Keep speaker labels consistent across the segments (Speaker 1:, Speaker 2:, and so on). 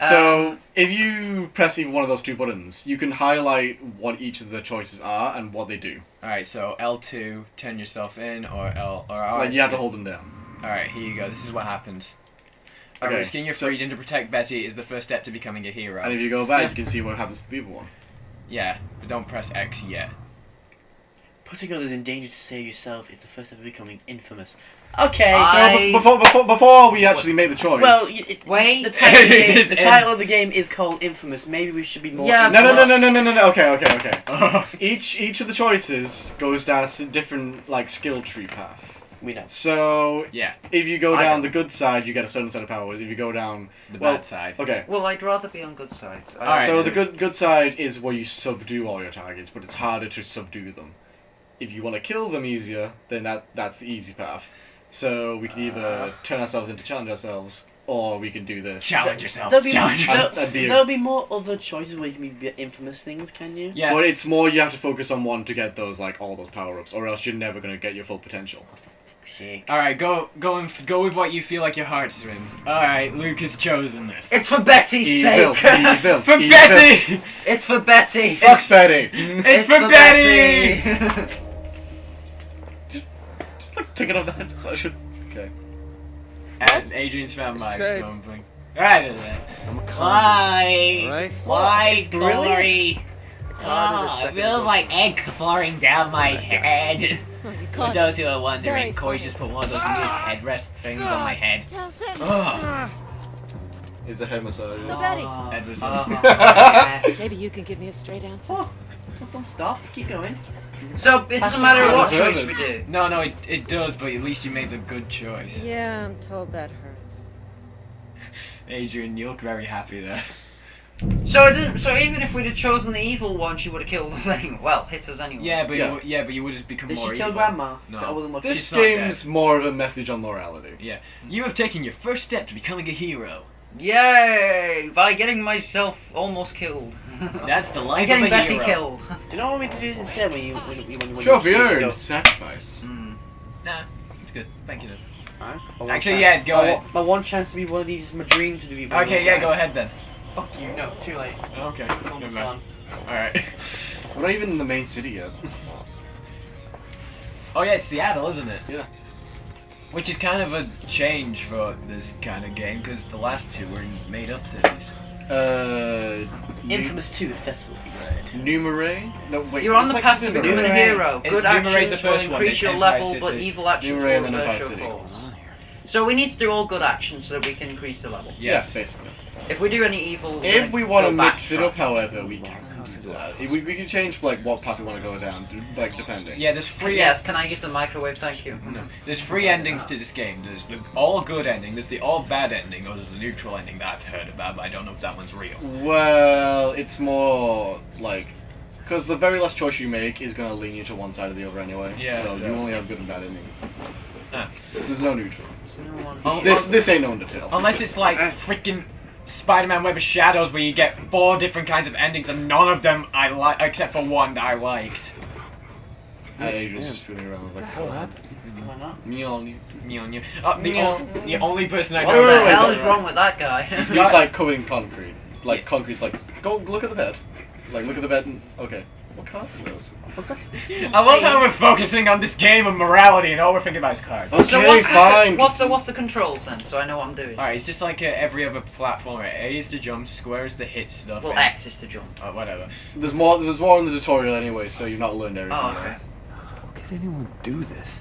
Speaker 1: yeah.
Speaker 2: So
Speaker 1: um,
Speaker 2: if you press either one of those two buttons, you can highlight what each of the choices are and what they do.
Speaker 3: All right, so L2, turn yourself in, or L or R.
Speaker 2: Like you have to hold them down.
Speaker 3: All right, here you go. This is what happens.
Speaker 2: Okay,
Speaker 3: risking your
Speaker 2: so-
Speaker 3: freedom to protect Betty is the first step to becoming a hero.
Speaker 2: And if you go back,
Speaker 1: Yeah.
Speaker 2: you can see what happens to the other one.
Speaker 3: yeah, but don't press X yet.
Speaker 4: Putting others in danger to save yourself is the first step of becoming infamous. Okay.
Speaker 1: I-
Speaker 2: So
Speaker 1: I-
Speaker 2: before, before before we actually make the choice.
Speaker 4: well, y- it,
Speaker 1: Wait.
Speaker 4: The title, of the, game, the title of the game is called Infamous. Maybe we should be more.
Speaker 1: Yeah,
Speaker 2: no, no, no, no, no, no, no, no. Okay, okay, okay. Each each of the choices goes down a s- different like skill tree path.
Speaker 4: We know.
Speaker 2: So
Speaker 3: yeah,
Speaker 2: if you go
Speaker 4: I
Speaker 2: down
Speaker 4: know.
Speaker 2: the good side, you get a certain set of powers. If you go down,
Speaker 3: the
Speaker 2: Well,
Speaker 3: bad side.
Speaker 2: okay.
Speaker 1: Well, I'd rather be on good sides. I-
Speaker 3: Alright.
Speaker 2: So the good good side is where you subdue all your targets, but it's harder to subdue them. If you want to kill them easier, then that that's the easy path. So we can either uh. turn ourselves into challenge ourselves, or we can do this.
Speaker 3: Challenge yourself.
Speaker 4: There'll be,
Speaker 3: Challenge
Speaker 4: there'll,
Speaker 3: yourself.
Speaker 2: that'd be a-
Speaker 4: there'll be more other choices where you can be infamous things, can you?
Speaker 3: Yeah.
Speaker 2: But it's more you have to focus on one to get those like all those power ups, or else you're never gonna get your full potential.
Speaker 4: Shake.
Speaker 3: All right, go go and f- go with what you feel like your heart's in. All right, Luke has chosen this.
Speaker 1: It's for Betty's
Speaker 2: Evil,
Speaker 1: sake.
Speaker 2: evil,
Speaker 3: for
Speaker 2: evil.
Speaker 3: Betty.
Speaker 1: it's for Betty.
Speaker 2: Fuck Betty.
Speaker 3: It's for Betty.
Speaker 1: Betty.
Speaker 2: Just like take it off the So I should. Okay.
Speaker 3: And Adrian's found my
Speaker 5: Said-
Speaker 3: microphone. Right there.
Speaker 5: I'm a convict.
Speaker 6: Why?
Speaker 5: Alright?
Speaker 6: Why,
Speaker 2: Really?
Speaker 6: Glory?
Speaker 5: I did a ah,
Speaker 6: Oh, I
Speaker 5: second
Speaker 6: feel
Speaker 5: ago.
Speaker 6: like egg falling down my oh head.
Speaker 7: Oh, you
Speaker 6: For
Speaker 7: can't
Speaker 6: those who are
Speaker 7: Very
Speaker 6: wondering, Corey
Speaker 7: funny.
Speaker 6: just put one of those weird ah! headrest things on my ah! head.
Speaker 7: tell Sam.
Speaker 3: Oh,
Speaker 2: It's a head massage.
Speaker 7: So Betty,
Speaker 3: Edward's
Speaker 1: Uh,
Speaker 7: maybe you can give me a straight answer.
Speaker 4: Don't stop. Keep going.
Speaker 1: so it doesn't matter what choice we do.
Speaker 3: No, no, it, it does, but at least you made the good choice.
Speaker 7: Yeah, I'm told that hurts.
Speaker 3: Adrian, you look very happy there.
Speaker 1: So it didn't. So even if we'd have chosen the evil one, she would have killed us anyway. Well, hit us anyway.
Speaker 3: Yeah, but
Speaker 2: Yeah.
Speaker 3: You, w- yeah, but you would have become
Speaker 4: Did
Speaker 3: more
Speaker 4: she kill
Speaker 3: evil.
Speaker 4: Grandma?
Speaker 3: No.
Speaker 4: I wasn't looking.
Speaker 2: This
Speaker 3: She's
Speaker 2: game's more of a message on morality.
Speaker 3: Yeah, you have taken your first step to becoming a hero.
Speaker 1: Yay! By getting myself almost killed.
Speaker 3: That's the life
Speaker 1: I'm getting
Speaker 3: of
Speaker 1: Betty
Speaker 3: hero.
Speaker 1: killed.
Speaker 4: Do you know what we could do instead when you when, you- when, you- when
Speaker 2: Trophy
Speaker 4: you,
Speaker 2: earned.
Speaker 4: Go,
Speaker 2: Sacrifice.
Speaker 1: Hmm.
Speaker 3: Nah, it's good. Thank you. Then.
Speaker 4: Alright, I want
Speaker 3: Actually,
Speaker 4: that.
Speaker 3: yeah, go
Speaker 4: I
Speaker 3: ahead.
Speaker 4: want- My one chance to be one of these is my dream to be. one of
Speaker 3: Okay,
Speaker 4: those
Speaker 3: yeah,
Speaker 4: guys.
Speaker 3: go ahead then.
Speaker 4: Fuck you. No, too late.
Speaker 3: Okay,
Speaker 4: Film's
Speaker 3: never
Speaker 4: gone.
Speaker 3: mind. All right.
Speaker 2: We're not even in the main city yet.
Speaker 3: Oh yeah, it's Seattle, isn't it?
Speaker 2: Yeah.
Speaker 3: Which is kind of a change for this kind of game because the last two were in made-up cities.
Speaker 2: Uh.
Speaker 4: Infamous 2, the festival.
Speaker 2: Numere? No, wait.
Speaker 1: You're on the
Speaker 2: like
Speaker 1: path to
Speaker 2: something
Speaker 1: becoming a
Speaker 2: Numere.
Speaker 1: hero.
Speaker 3: It-
Speaker 1: Good
Speaker 3: Numere's the
Speaker 1: actions will
Speaker 3: first one,
Speaker 1: increase
Speaker 3: then
Speaker 1: your
Speaker 3: Empire
Speaker 1: level, but evil actions
Speaker 2: Numere
Speaker 1: will
Speaker 2: and then
Speaker 1: reverse your
Speaker 2: City.
Speaker 1: course. So we need to do all good actions so that we can increase the level.
Speaker 2: Yeah,
Speaker 3: Yes.
Speaker 2: basically.
Speaker 1: If we do any evil,
Speaker 2: If we want to mix it up, however, we can do that. We, we can change like what path we want to go down, like depending.
Speaker 3: Yeah, there's free.
Speaker 1: Yes, can I use the microwave? Thank you.
Speaker 3: No. There's three endings to this game. There's the all good ending, there's the all bad ending, or there's the neutral ending that I've heard about, but I don't know if that one's real.
Speaker 2: Well, it's more like because the very last choice you make is going to lean you to one side or the other anyway.
Speaker 3: Yeah,
Speaker 2: So,
Speaker 3: so-
Speaker 2: you only have good and bad ending.
Speaker 3: Ah.
Speaker 2: There's no neutral.
Speaker 1: No one-
Speaker 3: Oh,
Speaker 2: this
Speaker 3: oh.
Speaker 2: this ain't no Undertale.
Speaker 3: Unless it's like freaking Spider-Man Web of Shadows, where you get four different kinds of endings, and none of them I like, except for one that I liked.
Speaker 2: And Adrian's just fooling around with like,
Speaker 5: hell happened?
Speaker 4: Why not?
Speaker 2: Mjolnir.
Speaker 3: Mjolnir. Uh, the,
Speaker 2: Meow.
Speaker 3: o- the only person I
Speaker 1: What
Speaker 3: know
Speaker 2: Wait,
Speaker 1: the
Speaker 2: wait, wait,
Speaker 1: hell
Speaker 2: sorry,
Speaker 1: is
Speaker 2: right.
Speaker 1: wrong with that guy?
Speaker 2: He's like covered in concrete. Like concrete's like, go look at the bed. Like look at the bed and okay, what cards are those?
Speaker 3: I love how we're focusing on this game of morality, and all we're thinking about is cards.
Speaker 2: Okay,
Speaker 1: so what's
Speaker 2: fine.
Speaker 1: The, what's the what's the controls then? So I know what I'm doing.
Speaker 3: Alright, it's just like uh, every other platformer. A is to jump, square is to hit stuff.
Speaker 1: Well,
Speaker 3: and-
Speaker 1: X is to jump.
Speaker 3: Oh, whatever.
Speaker 2: There's more. There's more in the tutorial anyway, so you've not learned everything.
Speaker 1: Oh,
Speaker 2: yet.
Speaker 1: okay.
Speaker 5: How could anyone do this?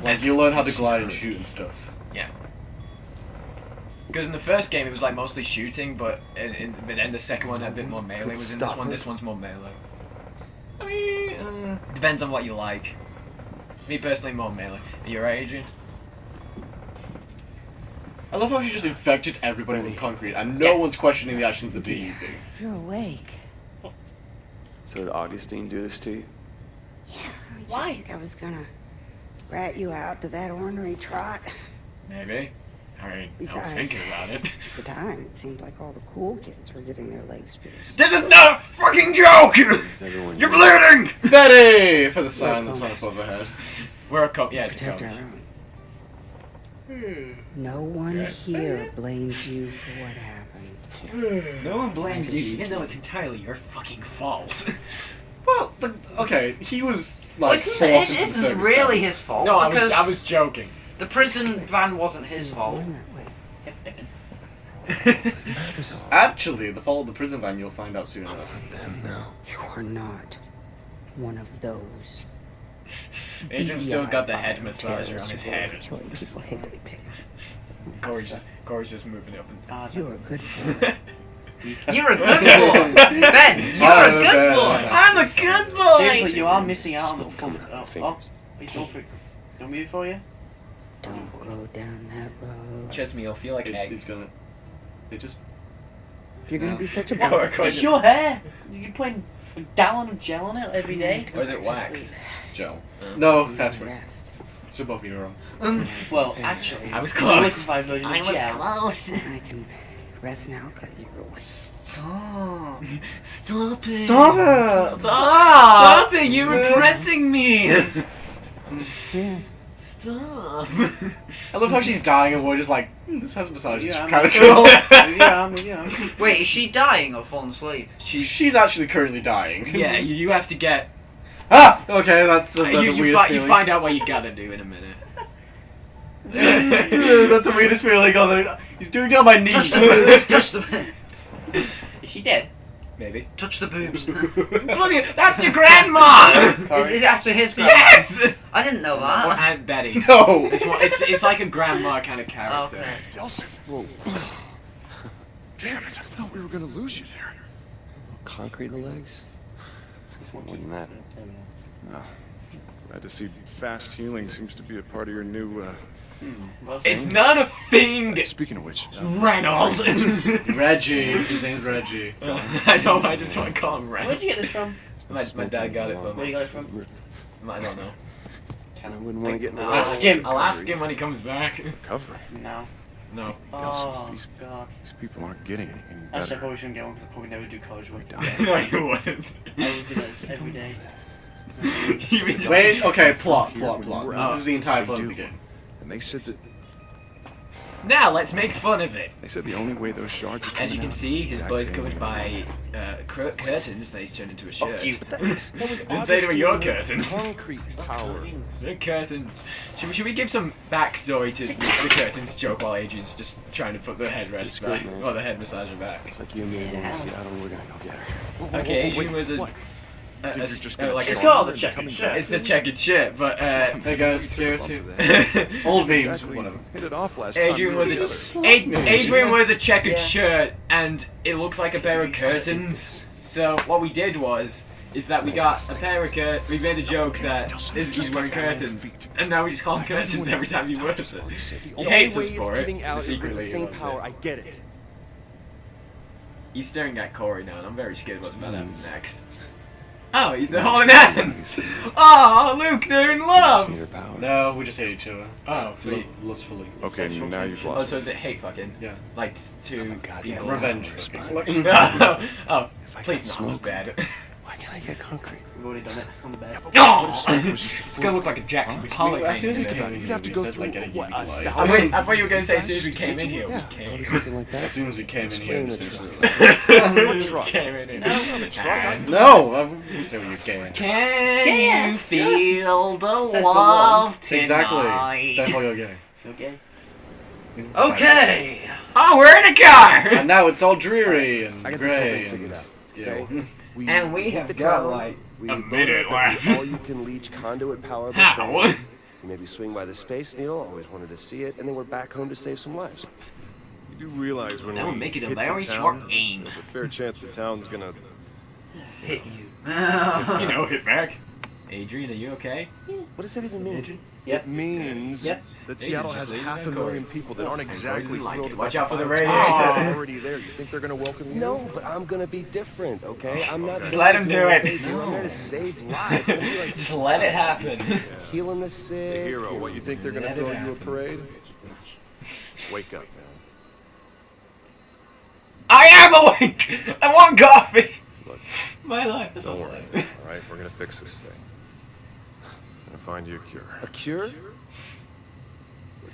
Speaker 2: Like you learn how to glide and shoot and stuff. Yeah.
Speaker 3: Because in the first game it was like mostly shooting, but in, in, but then the second one had a bit more melee. Was in this one,
Speaker 5: her.
Speaker 3: this one's more melee.
Speaker 2: I mean,
Speaker 3: Depends on what you like. Me personally, more melee. Are you right, Adrian?
Speaker 2: I love how she just infected everybody with concrete, and no one's questioning the actions of the do.
Speaker 7: You're awake.
Speaker 5: So did Augustine do this to you? Yeah.
Speaker 4: Why?
Speaker 8: I think I was gonna rat you out to that ornery trot.
Speaker 3: Maybe. I mean, I was
Speaker 8: Besides-
Speaker 3: thinking about it.
Speaker 8: At the time, it seemed like all the cool kids were getting their legs pierced.
Speaker 3: This is not a fucking joke! You're bleeding!
Speaker 2: Betty for the sign that's on above her head.
Speaker 3: We're a cop. yeah, it's
Speaker 8: Protect our
Speaker 3: code.
Speaker 8: own. Hmm. No one
Speaker 3: Okay.
Speaker 8: here blames you for what happened. Hmm.
Speaker 3: No one blames you, even though it's entirely your fucking fault.
Speaker 2: Well, the, okay, he was like
Speaker 1: it's-
Speaker 2: forced
Speaker 1: it
Speaker 2: into the
Speaker 1: isn't really his fault
Speaker 3: no, I was I was joking.
Speaker 1: The prison van wasn't his fault.
Speaker 8: Going that way.
Speaker 2: Actually, the fault of the prison van you'll find out soon enough.
Speaker 5: Them now.
Speaker 8: You are not one of those.
Speaker 3: Adrian's still got the head massager on his head.
Speaker 8: Killing people heavily picked.
Speaker 3: Corey's just Corey's just moving it up and
Speaker 4: Ah,
Speaker 8: You're a good boy.
Speaker 1: You're a good boy, Ben. You're
Speaker 2: I'm
Speaker 1: a
Speaker 2: a
Speaker 1: good
Speaker 2: bad
Speaker 1: boy. I'm a good boy.
Speaker 4: Seriously, you are missing out on the fun. Oh, oh,
Speaker 5: fingers.
Speaker 4: he's going for it. Do you want me for you?
Speaker 8: Don't mm. go down that road.
Speaker 3: Trust me, you'll feel like
Speaker 2: It's,
Speaker 3: egg.
Speaker 2: it's gonna. They just.
Speaker 8: If you're gonna be such a
Speaker 3: Go-
Speaker 8: boss,
Speaker 3: go-
Speaker 4: It's your hair. You're putting a gallon of gel on it every mm. day.
Speaker 3: Or is it wax?
Speaker 2: It's gel. Uh, no,
Speaker 8: you
Speaker 2: that's
Speaker 8: can
Speaker 2: right.
Speaker 8: rest.
Speaker 2: So both of you.
Speaker 1: Um, mm.
Speaker 4: Well, actually,
Speaker 3: I was close.
Speaker 4: liquefied version
Speaker 6: I was
Speaker 4: gel.
Speaker 6: close.
Speaker 8: I can rest now because you're awake.
Speaker 2: Stop.
Speaker 6: Stop it.
Speaker 2: Stop it!
Speaker 3: Stop it! You're repressing me.
Speaker 8: Yeah.
Speaker 6: Stop.
Speaker 2: I love how she's dying and we're just like, hmm, this has massage.
Speaker 4: Yeah,
Speaker 2: It's
Speaker 4: I'm-
Speaker 2: kind of cool.
Speaker 4: Maybe I am, maybe I am.
Speaker 1: Wait, is she dying or falling asleep?
Speaker 3: She's
Speaker 2: she's actually currently dying.
Speaker 3: yeah. You, you have to get.
Speaker 2: Ah! Okay, that's uh,
Speaker 3: you,
Speaker 2: the
Speaker 3: you,
Speaker 2: weirdest
Speaker 3: fi- you find out what you gotta do in a minute.
Speaker 2: that's the weirdest feeling. Oh, they're- he's doing it on my knee.
Speaker 1: Touch the boobs. Touch the.
Speaker 4: Is she dead?
Speaker 3: Maybe.
Speaker 1: Touch the boobs.
Speaker 3: Look at that's your grandma.
Speaker 1: Is, is it actually his grandma?
Speaker 3: yes.
Speaker 1: I didn't know
Speaker 3: Or
Speaker 1: that.
Speaker 3: Aunt Betty.
Speaker 2: no.
Speaker 3: It's, one- it's, it's like a grandma kind of character.
Speaker 1: Okay.
Speaker 5: Delsin. Whoa. Damn it! I thought we were gonna lose you there. Concrete in the legs? It's more than that.
Speaker 9: Oh. Glad to see fast healing seems to be a part of your new, uh...
Speaker 4: Well,
Speaker 3: It's not a thing,
Speaker 9: Speaking of which, uh,
Speaker 3: Reynolds.
Speaker 2: Reggie. His name's Reggie.
Speaker 3: I know. I just want to call him
Speaker 4: Where'd you get this from?
Speaker 3: My, my dad got it from
Speaker 4: Where
Speaker 3: me.
Speaker 4: you got it from?
Speaker 3: I don't know.
Speaker 5: I wouldn't want to get in the
Speaker 3: I'll ask him. I'll ask him when he comes back.
Speaker 9: cover.
Speaker 4: No.
Speaker 3: No.
Speaker 4: Oh,
Speaker 9: these-
Speaker 4: God.
Speaker 9: These people aren't getting any
Speaker 4: Actually, I
Speaker 9: better.
Speaker 4: probably shouldn't get one because I probably never do college work.
Speaker 3: no, you wouldn't.
Speaker 4: I would do that every day.
Speaker 3: You would just-
Speaker 2: Wait, okay, plot, plot, plot. This is the entire plot of the game.
Speaker 9: And they said that
Speaker 3: Now let's make fun of it.
Speaker 9: they said the only way those shards are
Speaker 3: As
Speaker 9: coming
Speaker 3: you can see, his
Speaker 9: exact
Speaker 3: body's covered by uh, curtains that he's turned into a shirt.
Speaker 4: you.
Speaker 5: That, that was
Speaker 3: Didn't say they were your curtains.
Speaker 5: Concrete power.
Speaker 3: The curtains. Should we, should we give some backstory to the curtains joke while Adrian's just trying to put the headrest
Speaker 5: It's
Speaker 3: back, or the head massager back?
Speaker 5: It's like you and me are going to Seattle. We're gonna go get her.
Speaker 9: Whoa, whoa,
Speaker 3: Okay,
Speaker 9: whoa,
Speaker 3: Adrian
Speaker 9: wait,
Speaker 3: was a.
Speaker 9: what?
Speaker 3: A-
Speaker 9: think
Speaker 3: a-
Speaker 9: you're just
Speaker 3: uh,
Speaker 9: gonna
Speaker 3: like
Speaker 4: It's called
Speaker 9: her
Speaker 4: a
Speaker 9: into
Speaker 4: checkered
Speaker 9: coming
Speaker 4: shirt.
Speaker 9: back?
Speaker 3: It's a checkered shit, but uh,
Speaker 2: Hey guys,
Speaker 9: Bump
Speaker 2: seriously.
Speaker 9: to that.
Speaker 2: Old memes,
Speaker 9: Exactly.
Speaker 2: whatever.
Speaker 9: Hit it off last.
Speaker 3: Adrian
Speaker 9: we
Speaker 3: was
Speaker 9: were
Speaker 3: a
Speaker 9: together.
Speaker 3: Ad- Adrian was a checkered
Speaker 4: Yeah.
Speaker 3: shirt, and it looks like a pair of curtains. So what we did was, is that we got a pair of curtains. we made a joke that is he's wearing curtains, and now we just call him curtains every time he wears it. He
Speaker 5: The
Speaker 3: hates us for it.
Speaker 5: out
Speaker 3: Secretly,
Speaker 5: the same power. I get it.
Speaker 3: He's staring at Corey now, and I'm very scared what's about to happen next. Oh, he's the holding hands. Oh, Luke, they're in
Speaker 5: Just
Speaker 3: love.
Speaker 5: need power.
Speaker 2: No, we just hate each other.
Speaker 3: Oh, sweet.
Speaker 2: L- lustfully.
Speaker 9: Okay, now you've
Speaker 3: Oh,
Speaker 9: lost
Speaker 3: so
Speaker 9: me.
Speaker 3: is it hate fucking?
Speaker 2: Yeah.
Speaker 3: Like to
Speaker 5: Oh my God,
Speaker 3: people?
Speaker 5: yeah,
Speaker 2: Revenge.
Speaker 5: Revenge.
Speaker 3: oh,
Speaker 5: If I
Speaker 3: please
Speaker 5: got
Speaker 3: not look bad.
Speaker 5: why can't I get concrete?
Speaker 4: We've already done it on the bed.
Speaker 3: Oh!
Speaker 9: Smoke was just a
Speaker 3: It's gonna look like a Jackson
Speaker 9: Huh?
Speaker 3: Pollock
Speaker 2: As soon as we
Speaker 3: painting.
Speaker 2: came in
Speaker 9: You'd have to go
Speaker 2: said, like,
Speaker 9: through,
Speaker 2: getting
Speaker 9: what, a uh,
Speaker 2: light.
Speaker 3: I,
Speaker 9: thousand-
Speaker 3: I thought you were gonna say as soon as we came in here.
Speaker 9: to-
Speaker 3: We
Speaker 5: Yeah,
Speaker 3: came in.
Speaker 5: something like that.
Speaker 2: As soon as we came in here,
Speaker 5: Explain
Speaker 2: we
Speaker 5: it
Speaker 2: said-
Speaker 5: to
Speaker 9: What truck?
Speaker 3: came in here.
Speaker 4: No,
Speaker 9: truck. I-
Speaker 2: No, I wouldn't say you can.
Speaker 3: Can you feel the
Speaker 4: Says the
Speaker 3: love
Speaker 2: Exactly.
Speaker 3: tonight?
Speaker 2: Therefore you're gay.
Speaker 4: Okay.
Speaker 1: Okay.
Speaker 3: Oh, we're in a car!
Speaker 2: And now it's all dreary and
Speaker 5: I got this whole
Speaker 2: grey
Speaker 5: thing figured out.
Speaker 2: you
Speaker 5: Okay?
Speaker 2: know.
Speaker 5: We
Speaker 3: And we
Speaker 5: hit
Speaker 3: have
Speaker 5: the
Speaker 3: got,
Speaker 5: town,
Speaker 3: like,
Speaker 5: we
Speaker 3: a
Speaker 5: load
Speaker 3: minute
Speaker 5: up at the
Speaker 3: left.
Speaker 5: all you can leech conduit power
Speaker 3: How?
Speaker 5: buffet. We maybe swing by the Space Needle. Always wanted to see it, and then we're back home to save some lives.
Speaker 9: You do realize when
Speaker 6: That
Speaker 9: we
Speaker 6: would make it a
Speaker 9: hit
Speaker 6: very
Speaker 9: the town,
Speaker 6: short.
Speaker 9: There's a fair chance the town's gonna.
Speaker 1: Hit you.
Speaker 3: you know, hit back. Adrian, are you okay?
Speaker 5: What does that even mean?
Speaker 9: It means
Speaker 4: Yep.
Speaker 9: that Seattle has
Speaker 3: leave
Speaker 9: half a million people that oh,
Speaker 3: aren't
Speaker 9: exactly
Speaker 3: like
Speaker 9: thrilled
Speaker 3: it.
Speaker 9: about
Speaker 3: Watch out for the
Speaker 9: the
Speaker 3: radiator.
Speaker 9: biotech already there. You think they're gonna welcome you?
Speaker 5: No, but I'm gonna be different, okay? Oh, I'm not
Speaker 3: Just let him do it.
Speaker 5: they do. I'm there to save lives. I'm gonna be like
Speaker 3: Just let it happen.
Speaker 5: healing the sick.
Speaker 9: The hero. What you think they're gonna throw you a parade? Wake up, man.
Speaker 3: I am awake! I want coffee!
Speaker 9: Look,
Speaker 3: My life is
Speaker 9: don't
Speaker 3: a
Speaker 9: worry.
Speaker 3: life.
Speaker 9: All right, we're gonna fix this thing. Gonna find you a cure.
Speaker 5: A cure?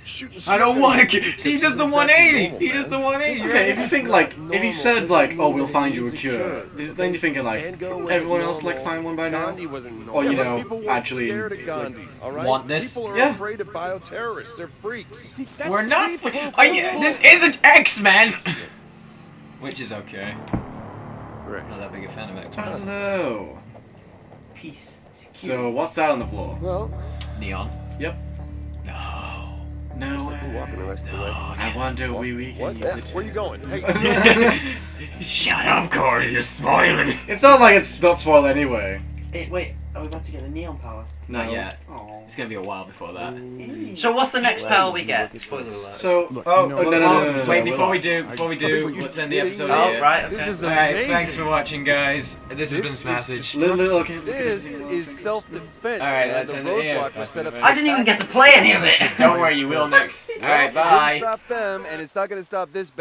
Speaker 9: shooting
Speaker 3: I don't want to
Speaker 9: at
Speaker 3: kill.
Speaker 9: you
Speaker 3: He does the 180.
Speaker 9: exactly
Speaker 3: He does the
Speaker 9: normal,
Speaker 3: 180.
Speaker 2: Okay, if you think like if he said like, oh, we'll find you a cure,
Speaker 5: sure.
Speaker 2: then you're thinking like,
Speaker 5: Van Gogh wasn't
Speaker 2: everyone else like find one by now.
Speaker 5: Gandhi wasn't.
Speaker 2: Or you know,
Speaker 9: people weren't
Speaker 2: actually.
Speaker 9: scared of Gandhi, all right?
Speaker 3: Want this?
Speaker 9: People are
Speaker 2: Yeah.
Speaker 9: afraid of bioterrorists. They're freaks.
Speaker 5: See,
Speaker 3: We're not.
Speaker 5: pre-pro-
Speaker 3: Are you, this isn't X Men. Which is okay.
Speaker 9: Right.
Speaker 3: Not that big a fan of X Men.
Speaker 2: Hello.
Speaker 4: Peace.
Speaker 2: So what's that on the floor?
Speaker 5: Well,
Speaker 3: Neon.
Speaker 2: Yep.
Speaker 3: No.
Speaker 2: No
Speaker 5: we're walking the rest of the way.
Speaker 2: I wonder we we can
Speaker 9: What?
Speaker 2: use
Speaker 9: Eh,
Speaker 2: it.
Speaker 9: Where are you going? Hey,
Speaker 3: Shut up, Corey. You're spoiling.
Speaker 2: It's not like it's not spoiled anyway.
Speaker 4: Hey, wait, are we about to get the neon power?
Speaker 3: Not
Speaker 2: No.
Speaker 3: yet.
Speaker 4: Oh.
Speaker 3: It's gonna be a while before that.
Speaker 1: So what's the next
Speaker 5: Well,
Speaker 1: power we get? Spoiler alert.
Speaker 2: So
Speaker 9: Look,
Speaker 2: oh
Speaker 9: you know
Speaker 2: oh, no,
Speaker 9: no,
Speaker 2: no, no, no, no,
Speaker 3: Wait,
Speaker 2: no,
Speaker 3: before we do, before we do, let's end the episode
Speaker 1: Oh,
Speaker 3: here.
Speaker 1: right, okay.
Speaker 9: This is
Speaker 3: Alright,
Speaker 9: amazing.
Speaker 3: thanks for watching, guys. This, has been
Speaker 9: is
Speaker 3: Smassage.
Speaker 2: Little, little, okay.
Speaker 5: This is self-defense,
Speaker 3: All right,
Speaker 5: man.
Speaker 3: let's end it here.
Speaker 5: roadblock was set up.
Speaker 1: I didn't even get to play any of it.
Speaker 3: Don't worry, you will next. Alright,
Speaker 5: Well, it
Speaker 3: bye.
Speaker 5: didn't stop them, and it's not going to stop this.